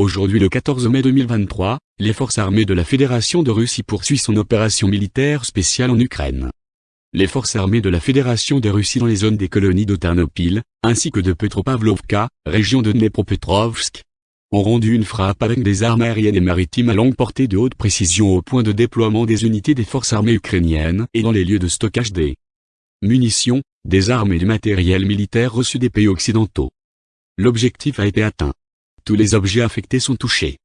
Aujourd'hui le 14 mai 2023, les forces armées de la Fédération de Russie poursuivent son opération militaire spéciale en Ukraine. Les forces armées de la Fédération de Russie dans les zones des colonies de Ternopil, ainsi que de Petropavlovka, région de Dnepropetrovsk, ont rendu une frappe avec des armes aériennes et maritimes à longue portée de haute précision au point de déploiement des unités des forces armées ukrainiennes et dans les lieux de stockage des munitions, des armes et du matériel militaire reçus des pays occidentaux. L'objectif a été atteint. Tous les objets affectés sont touchés.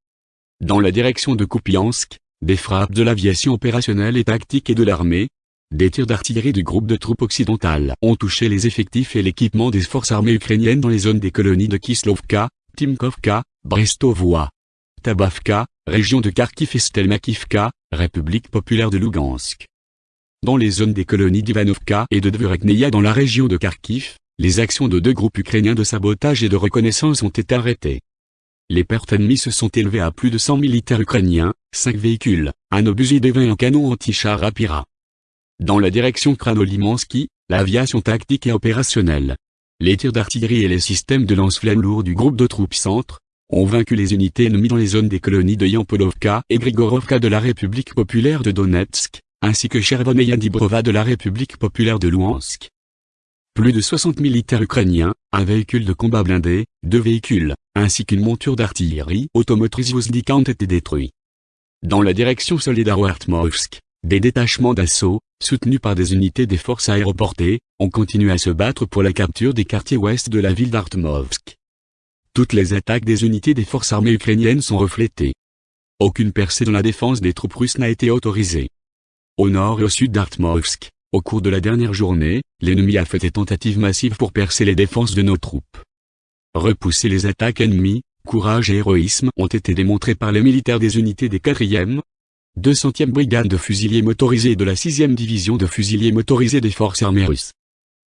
Dans la direction de Kupiansk, des frappes de l'aviation opérationnelle et tactique et de l'armée, des tirs d'artillerie du groupe de troupes occidentales ont touché les effectifs et l'équipement des forces armées ukrainiennes dans les zones des colonies de Kislovka, Timkovka, Brestovoa, Tabavka, région de Kharkiv et Stelmakivka, République populaire de Lugansk. Dans les zones des colonies d'Ivanovka et de Dvurekneia dans la région de Kharkiv, les actions de deux groupes ukrainiens de sabotage et de reconnaissance ont été arrêtées. Les pertes ennemies se sont élevées à plus de 100 militaires ukrainiens, 5 véhicules, un 20 et un canon anti-char Apira. Dans la direction Kranolimansky, l'aviation tactique et opérationnelle, les tirs d'artillerie et les systèmes de lance-flammes lourds du groupe de troupes centre, ont vaincu les unités ennemies dans les zones des colonies de Yampolovka et Grigorovka de la République populaire de Donetsk, ainsi que Chervoneia Dibrova de la République populaire de Luhansk. Plus de 60 militaires ukrainiens, un véhicule de combat blindé, deux véhicules, ainsi qu'une monture d'artillerie automotrice Vozdika ont été détruits. Dans la direction Solidaro-Artmovsk, des détachements d'assaut, soutenus par des unités des forces aéroportées, ont continué à se battre pour la capture des quartiers ouest de la ville d'Artmovsk. Toutes les attaques des unités des forces armées ukrainiennes sont reflétées. Aucune percée dans la défense des troupes russes n'a été autorisée. Au nord et au sud d'Artmovsk, au cours de la dernière journée, l'ennemi a fait des tentatives massives pour percer les défenses de nos troupes. Repousser les attaques ennemies, courage et héroïsme ont été démontrés par les militaires des unités des 4e, 200e brigade de fusiliers motorisés et de la 6e division de fusiliers motorisés des forces armées russes.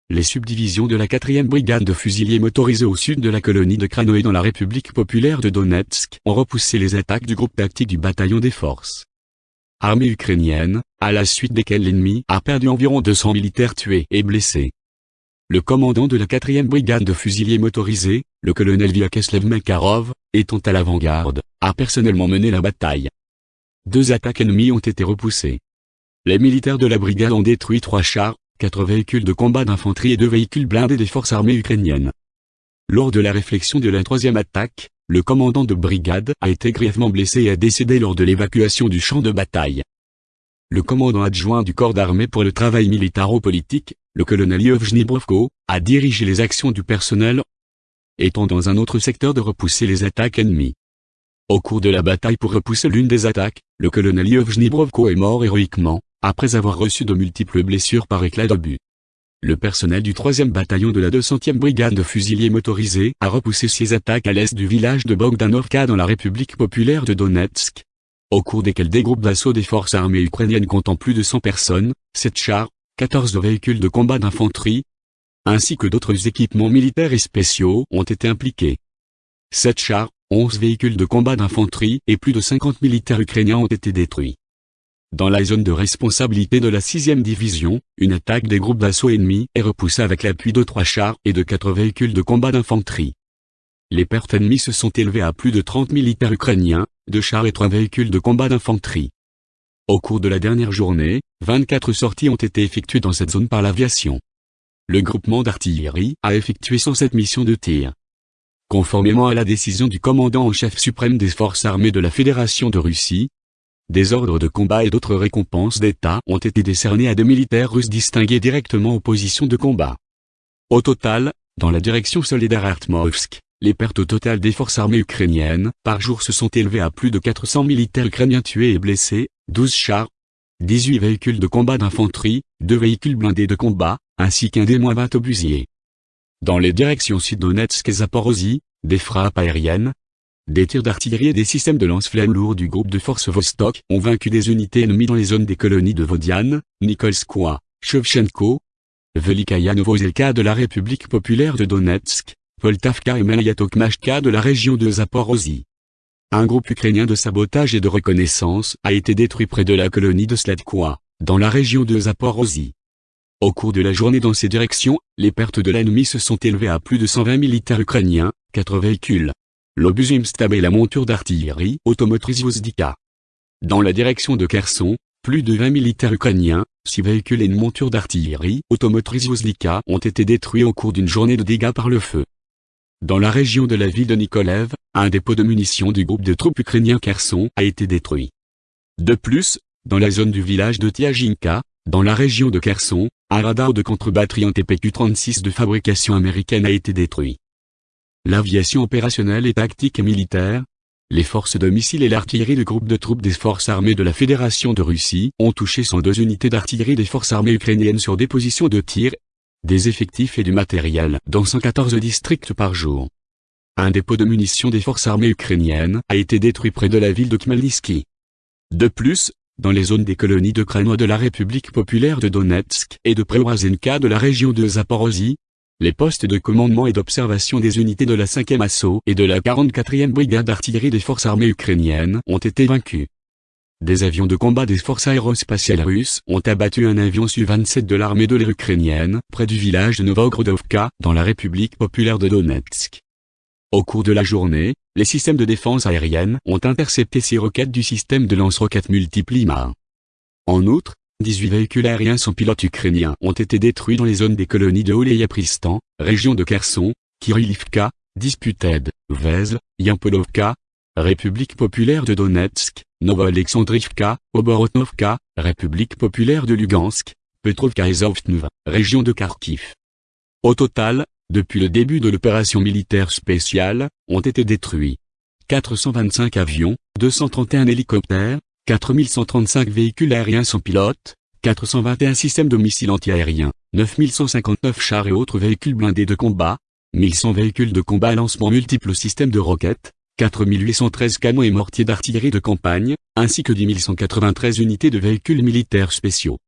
Les subdivisions de la 4e brigade de fusiliers motorisés au sud de la colonie de Kranoé dans la République populaire de Donetsk ont repoussé les attaques du groupe tactique du bataillon des forces armée ukrainienne, à la suite desquelles l'ennemi a perdu environ 200 militaires tués et blessés. Le commandant de la 4e brigade de fusiliers motorisés, le colonel Vyacheslav Makarov, étant à l'avant-garde, a personnellement mené la bataille. Deux attaques ennemies ont été repoussées. Les militaires de la brigade ont détruit trois chars, quatre véhicules de combat d'infanterie et deux véhicules blindés des forces armées ukrainiennes. Lors de la réflexion de la troisième attaque, le commandant de brigade a été grièvement blessé et a décédé lors de l'évacuation du champ de bataille. Le commandant adjoint du corps d'armée pour le travail militaro-politique, le colonel Yevgeny Brovko, a dirigé les actions du personnel, étant dans un autre secteur de repousser les attaques ennemies. Au cours de la bataille pour repousser l'une des attaques, le colonel Yevgeny Brovko est mort héroïquement, après avoir reçu de multiples blessures par éclat d'obus. Le personnel du 3e bataillon de la 200e brigade de fusiliers motorisés a repoussé ses attaques à l'est du village de Bogdanovka dans la République populaire de Donetsk, au cours desquels des groupes d'assaut des forces armées ukrainiennes comptant plus de 100 personnes, 7 chars, 14 véhicules de combat d'infanterie, ainsi que d'autres équipements militaires et spéciaux ont été impliqués. 7 chars, 11 véhicules de combat d'infanterie et plus de 50 militaires ukrainiens ont été détruits. Dans la zone de responsabilité de la 6e division, une attaque des groupes d'assaut ennemis est repoussée avec l'appui de trois chars et de quatre véhicules de combat d'infanterie. Les pertes ennemies se sont élevées à plus de 30 militaires ukrainiens, deux chars et trois véhicules de combat d'infanterie. Au cours de la dernière journée, 24 sorties ont été effectuées dans cette zone par l'aviation. Le groupement d'artillerie a effectué 107 missions de tir. Conformément à la décision du commandant en chef suprême des forces armées de la Fédération de Russie, des ordres de combat et d'autres récompenses d'État ont été décernés à deux militaires russes distingués directement aux positions de combat. Au total, dans la direction solidaire Artmovsk, les pertes au total des forces armées ukrainiennes par jour se sont élevées à plus de 400 militaires ukrainiens tués et blessés, 12 chars, 18 véhicules de combat d'infanterie, 2 véhicules blindés de combat, ainsi qu'un des moins 20 obusiers. Dans les directions Sud-Donetsk et Zaporozhye, des frappes aériennes, des tirs d'artillerie et des systèmes de lance-flammes lourds du groupe de forces Vostok ont vaincu des unités ennemies dans les zones des colonies de Vodiane, Nikolskoye, Shevchenko, Velikaya Novozelka de la République populaire de Donetsk, Voltavka et Malayatokmashka de la région de Zaporozhye. Un groupe ukrainien de sabotage et de reconnaissance a été détruit près de la colonie de Sladkoye, dans la région de Zaporozhye. Au cours de la journée dans ces directions, les pertes de l'ennemi se sont élevées à plus de 120 militaires ukrainiens, 4 véhicules, l'obus Imstab et la monture d'artillerie automotrice Vozdika. Dans la direction de Kherson, plus de 20 militaires ukrainiens, 6 véhicules et une monture d'artillerie automotrice Vozdika ont été détruits au cours d'une journée de dégâts par le feu. Dans la région de la ville de Nikolev, un dépôt de munitions du groupe de troupes ukrainiens Kherson a été détruit. De plus, dans la zone du village de Tiajinka, dans la région de Kherson, un radar de contre-batterie en TPQ-36 de fabrication américaine a été détruit. L'aviation opérationnelle et tactique et militaire, les forces de missiles et l'artillerie du groupe de troupes des forces armées de la Fédération de Russie ont touché 102 unités d'artillerie des forces armées ukrainiennes sur des positions de tir, des effectifs et du matériel dans 114 districts par jour. Un dépôt de munitions des forces armées ukrainiennes a été détruit près de la ville de Khmelnytsky. De plus, dans les zones des colonies de Kremlin de la République populaire de Donetsk et de Preorazenka de la région de Zaporozhye, les postes de commandement et d'observation des unités de la 5e assaut et de la 44e brigade d'artillerie des forces armées ukrainiennes ont été vaincus. Des avions de combat des forces aérospatiales russes ont abattu un avion Su-27 de l'armée de l'air ukrainienne près du village de Novogrodovka dans la République populaire de Donetsk. Au cours de la journée, les systèmes de défense aérienne ont intercepté six roquettes du système de lance-roquettes multiples En outre, 18 véhicules aériens sans pilote ukrainiens ont été détruits dans les zones des colonies de Oleyapristan, région de Kherson, Kirillivka, Disputed, Vezl, Yampolovka, République populaire de Donetsk, Novo-Alexandrivka, Oborotnovka, République populaire de Lugansk, Petrovka et Zovtnov, région de Kharkiv. Au total, depuis le début de l'opération militaire spéciale, ont été détruits 425 avions, 231 hélicoptères, 4135 véhicules aériens sans pilote, 421 systèmes de missiles antiaériens, 9159 chars et autres véhicules blindés de combat, 1100 véhicules de combat à lancement multiples systèmes de roquettes, 4813 canons et mortiers d'artillerie de campagne, ainsi que 10 193 unités de véhicules militaires spéciaux.